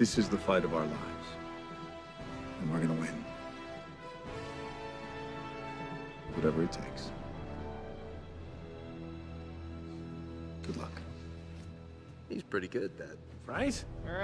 This is the fight of our lives. And we're gonna win. Whatever it takes. Good luck. He's pretty good at that. Right? All right.